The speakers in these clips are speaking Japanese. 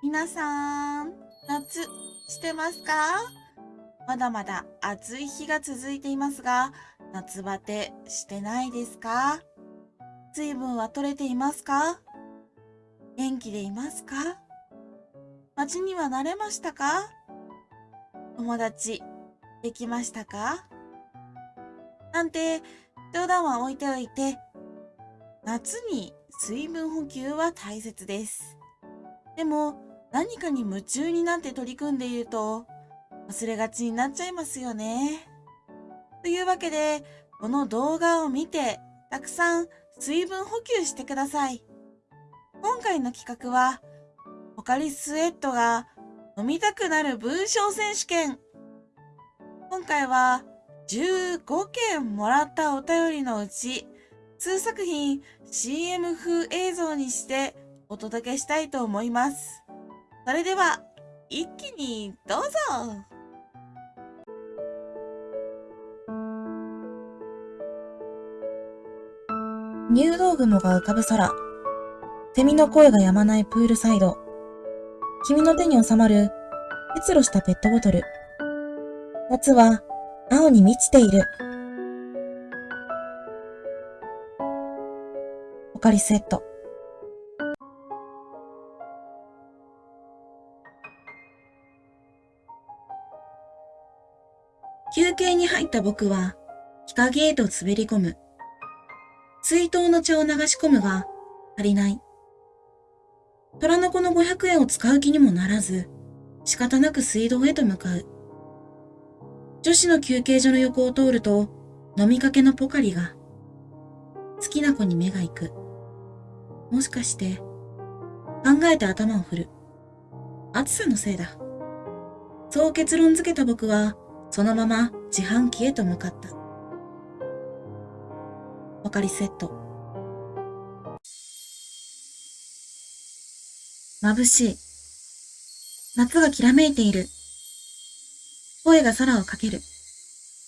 皆さん、夏してますか？まだまだ暑い日が続いていますが、夏バテしてないですか？水分は取れていますか？元気でいますか？街には慣れましたか？友達できましたか？なんて冗談は置いておいて、夏に水分補給は大切です。でも何かに夢中になって取り組んでいると忘れがちになっちゃいますよね。というわけで、この動画を見てたくさん水分補給してください。今回の企画は、ポカリスエットが飲みたくなる文章選手権。今回は15件もらったお便りのうち、数作品 CM 風映像にしてお届けしたいと思います。それでは、一気にどうぞ入道雲が浮かぶ空。セミの声が止まないプールサイド。君の手に収まる結露したペットボトル。夏は青に満ちている。ポカリスエット。休憩に入った僕は、日陰へと滑り込む。水筒の茶を流し込むが、足りない。虎の子の500円を使う気にもならず、仕方なく水道へと向かう。女子の休憩所の横を通ると、飲みかけのポカリが、好きな子に目が行く。もしかして、考えて頭を振る。暑さのせいだ。そう結論づけた僕は、そのまま自販機へと向かった。ポカリセット。眩しい。夏がきらめいている。声が空をかける。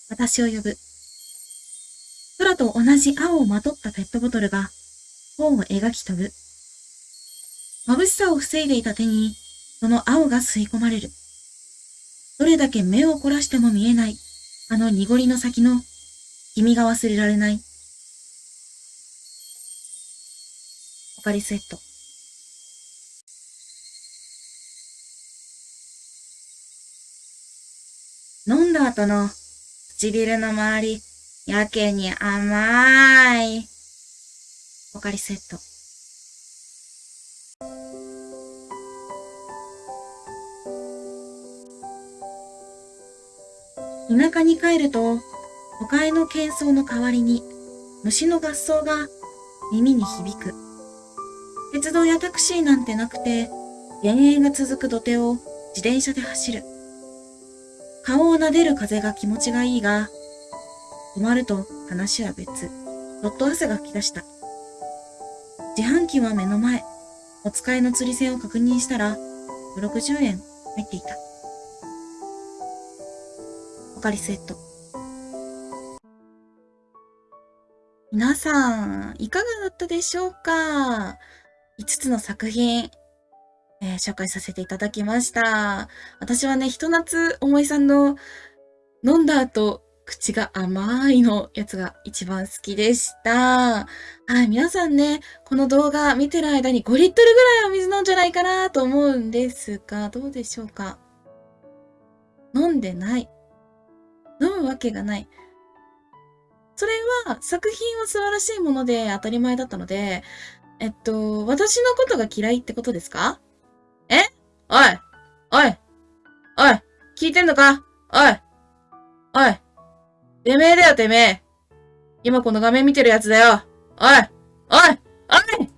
私を呼ぶ。空と同じ青をまとったペットボトルが頬を描き飛ぶ。眩しさを防いでいた手に、その青が吸い込まれる。どれだけ目を凝らしても見えない、あの濁りの先の、君が忘れられない。ポカリスエット。飲んだ後の唇の周り、やけに甘い。ポカリスエット。田舎に帰ると、都会の喧騒の代わりに、虫の合奏が耳に響く。鉄道やタクシーなんてなくて、田園が続く土手を自転車で走る。顔を撫でる風が気持ちがいいが、止まると話は別。どっと汗が吹き出した。自販機は目の前。お使いの釣り線を確認したら、60円入っていた。カリスエット。皆さん、いかがだったでしょうか ?5 つの作品、えー、紹介させていただきました。私はね、ひと夏思いさんの飲んだ後、口が甘いのやつが一番好きでした。はい、皆さんね、この動画見てる間に5リットルぐらいお水飲んじゃないかなと思うんですが、どうでしょうか？飲んでない。飲むわけがない。それは作品は素晴らしいもので当たり前だったので、えっと、私のことが嫌いってことですか？え？おい！おい！おい！聞いてんのか？おい！おい！てめえだよ、てめえ。今この画面見てるやつだよ。おい！おい！おい！